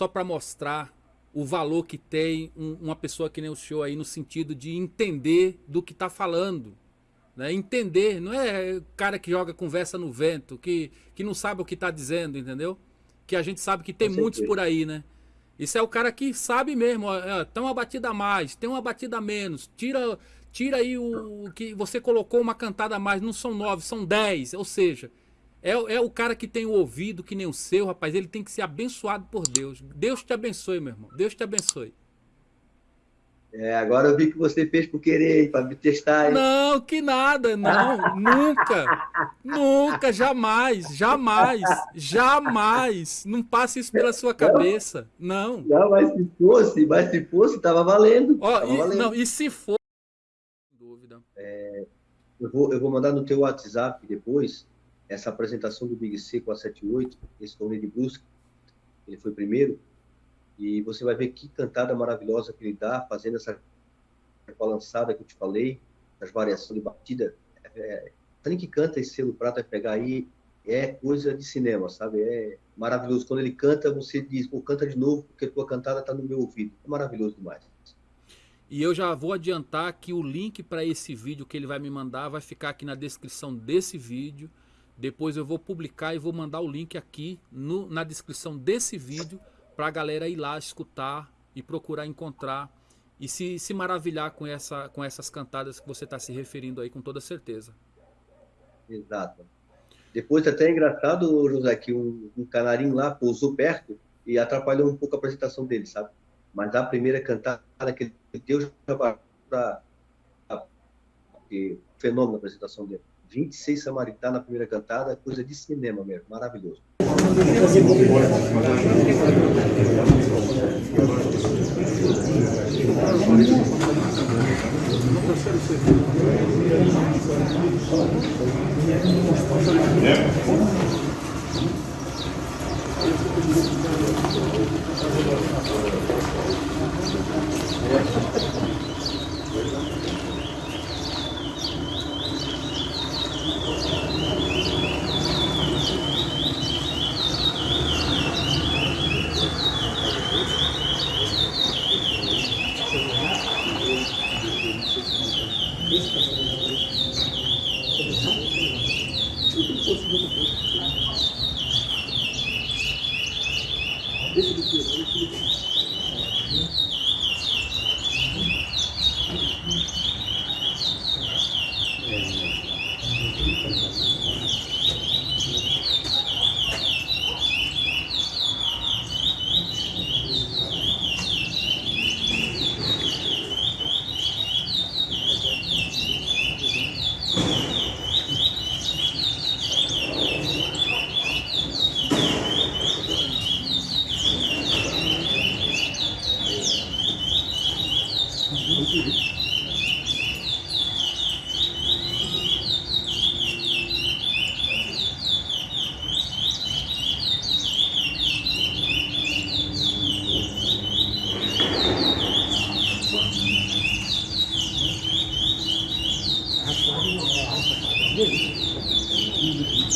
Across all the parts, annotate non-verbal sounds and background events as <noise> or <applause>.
só para mostrar o valor que tem um, uma pessoa que nem o senhor aí no sentido de entender do que está falando. Né? Entender, não é o cara que joga conversa no vento, que, que não sabe o que está dizendo, entendeu? Que a gente sabe que tem muitos por aí, né? Isso é o cara que sabe mesmo, ó, tem uma batida a mais, tem uma batida a menos, tira, tira aí o, o que você colocou uma cantada a mais, não são nove, são dez, ou seja, é, é, o cara que tem o ouvido que nem o seu, rapaz. Ele tem que ser abençoado por Deus. Deus te abençoe, meu irmão. Deus te abençoe. É, agora eu vi que você fez por querer, para me testar. Não, que nada, não, <laughs> nunca, nunca, jamais, jamais, jamais, não passe isso pela sua cabeça, não. Não, mas se fosse, mas se fosse, tava valendo. Ó, tava e, valendo. Não, e se for, dúvida. É, eu, vou, eu vou mandar no teu WhatsApp depois essa apresentação do Big C com a 78, esse torneio de busca, ele foi primeiro, e você vai ver que cantada maravilhosa que ele dá, fazendo essa balançada que eu te falei, as variações de batida. É, é, que canta esse selo prata, vai pegar aí, é coisa de cinema, sabe? É maravilhoso. Quando ele canta, você diz, pô, canta de novo, porque a tua cantada está no meu ouvido. É maravilhoso demais. E eu já vou adiantar que o link para esse vídeo que ele vai me mandar vai ficar aqui na descrição desse vídeo. Depois eu vou publicar e vou mandar o link aqui no, na descrição desse vídeo para a galera ir lá escutar e procurar encontrar e se, se maravilhar com, essa, com essas cantadas que você está se referindo aí com toda certeza. Exato. Depois até é engraçado, José, que um, um canarinho lá pousou perto e atrapalhou um pouco a apresentação dele, sabe? Mas a primeira cantada que ele deu já para fenômeno a apresentação dele. 26 Samaritá na primeira cantada, coisa de cinema mesmo, maravilhoso. です。Parece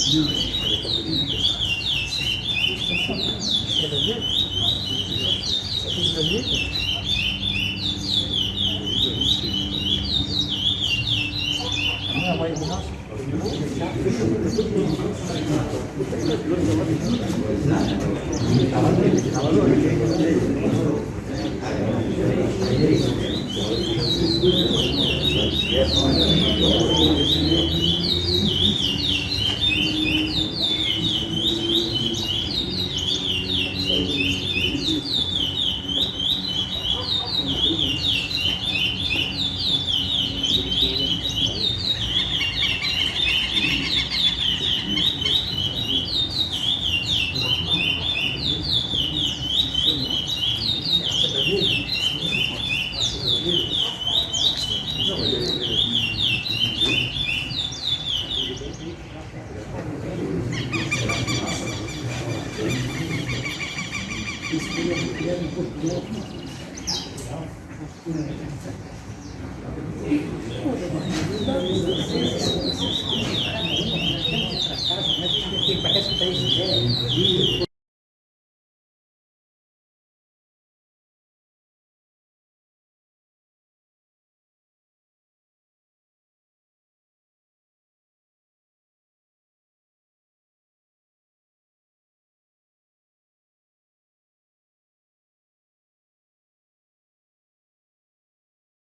que está isso,